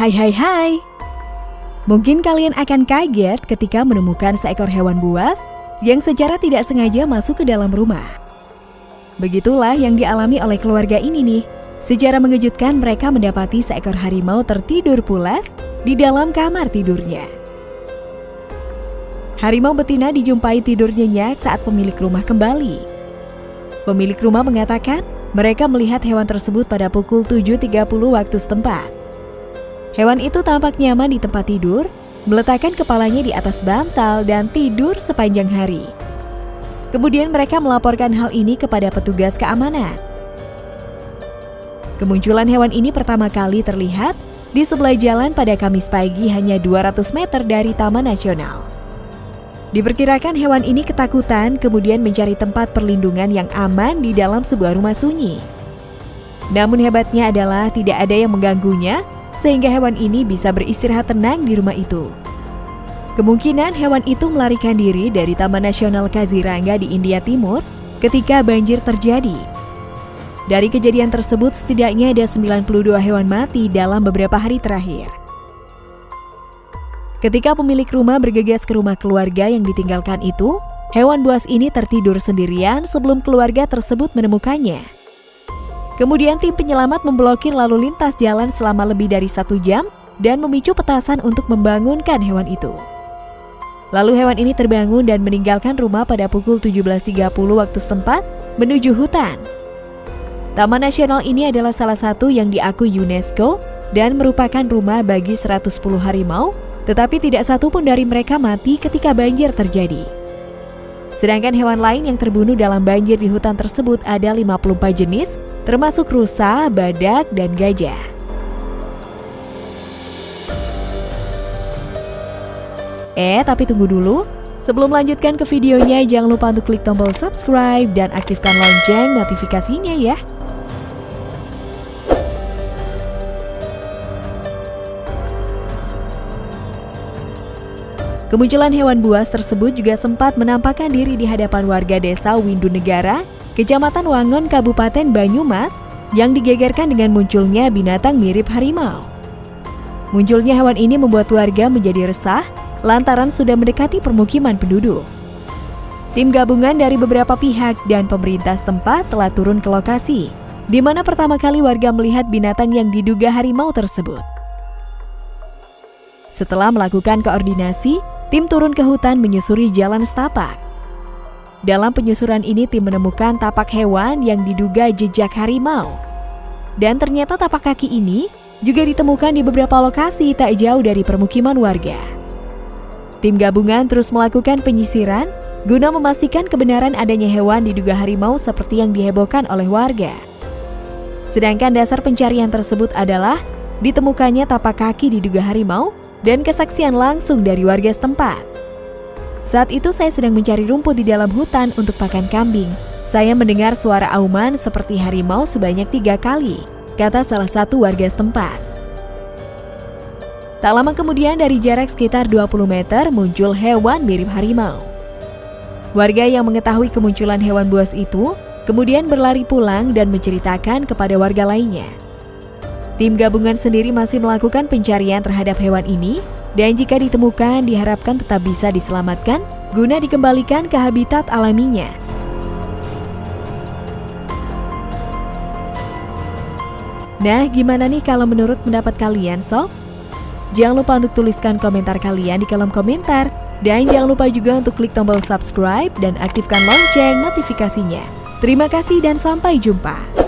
Hai hai hai Mungkin kalian akan kaget ketika menemukan seekor hewan buas yang secara tidak sengaja masuk ke dalam rumah. Begitulah yang dialami oleh keluarga ini nih. Secara mengejutkan mereka mendapati seekor harimau tertidur pulas di dalam kamar tidurnya. Harimau betina dijumpai tidur nyenyak saat pemilik rumah kembali. Pemilik rumah mengatakan mereka melihat hewan tersebut pada pukul 7.30 waktu setempat. Hewan itu tampak nyaman di tempat tidur, meletakkan kepalanya di atas bantal dan tidur sepanjang hari. Kemudian mereka melaporkan hal ini kepada petugas keamanan. Kemunculan hewan ini pertama kali terlihat di sebelah jalan pada Kamis pagi hanya 200 meter dari Taman Nasional. Diperkirakan hewan ini ketakutan kemudian mencari tempat perlindungan yang aman di dalam sebuah rumah sunyi. Namun hebatnya adalah tidak ada yang mengganggunya sehingga hewan ini bisa beristirahat tenang di rumah itu. Kemungkinan hewan itu melarikan diri dari Taman Nasional Kaziranga di India Timur ketika banjir terjadi. Dari kejadian tersebut setidaknya ada 92 hewan mati dalam beberapa hari terakhir. Ketika pemilik rumah bergegas ke rumah keluarga yang ditinggalkan itu, hewan buas ini tertidur sendirian sebelum keluarga tersebut menemukannya. Kemudian tim penyelamat memblokir lalu lintas jalan selama lebih dari satu jam dan memicu petasan untuk membangunkan hewan itu. Lalu hewan ini terbangun dan meninggalkan rumah pada pukul 17.30 waktu setempat menuju hutan. Taman nasional ini adalah salah satu yang diakui UNESCO dan merupakan rumah bagi 110 harimau, tetapi tidak satu pun dari mereka mati ketika banjir terjadi. Sedangkan hewan lain yang terbunuh dalam banjir di hutan tersebut ada 54 jenis termasuk rusa, badak, dan gajah. Eh, tapi tunggu dulu. Sebelum melanjutkan ke videonya, jangan lupa untuk klik tombol subscribe dan aktifkan lonceng notifikasinya ya. Kemunculan hewan buas tersebut juga sempat menampakkan diri di hadapan warga desa Windu Negara Kecamatan Wangon, Kabupaten Banyumas, yang digegerkan dengan munculnya binatang mirip harimau. Munculnya hewan ini membuat warga menjadi resah lantaran sudah mendekati permukiman penduduk. Tim gabungan dari beberapa pihak dan pemerintah setempat telah turun ke lokasi, di mana pertama kali warga melihat binatang yang diduga harimau tersebut. Setelah melakukan koordinasi, tim turun ke hutan menyusuri jalan setapak. Dalam penyusuran ini tim menemukan tapak hewan yang diduga jejak harimau. Dan ternyata tapak kaki ini juga ditemukan di beberapa lokasi tak jauh dari permukiman warga. Tim gabungan terus melakukan penyisiran guna memastikan kebenaran adanya hewan diduga harimau seperti yang dihebohkan oleh warga. Sedangkan dasar pencarian tersebut adalah ditemukannya tapak kaki diduga harimau dan kesaksian langsung dari warga setempat. Saat itu saya sedang mencari rumput di dalam hutan untuk pakan kambing. Saya mendengar suara auman seperti harimau sebanyak tiga kali, kata salah satu warga setempat. Tak lama kemudian dari jarak sekitar 20 meter muncul hewan mirip harimau. Warga yang mengetahui kemunculan hewan buas itu kemudian berlari pulang dan menceritakan kepada warga lainnya. Tim gabungan sendiri masih melakukan pencarian terhadap hewan ini dan jika ditemukan diharapkan tetap bisa diselamatkan guna dikembalikan ke habitat alaminya. Nah, gimana nih kalau menurut pendapat kalian, sob? Jangan lupa untuk tuliskan komentar kalian di kolom komentar. Dan jangan lupa juga untuk klik tombol subscribe dan aktifkan lonceng notifikasinya. Terima kasih dan sampai jumpa.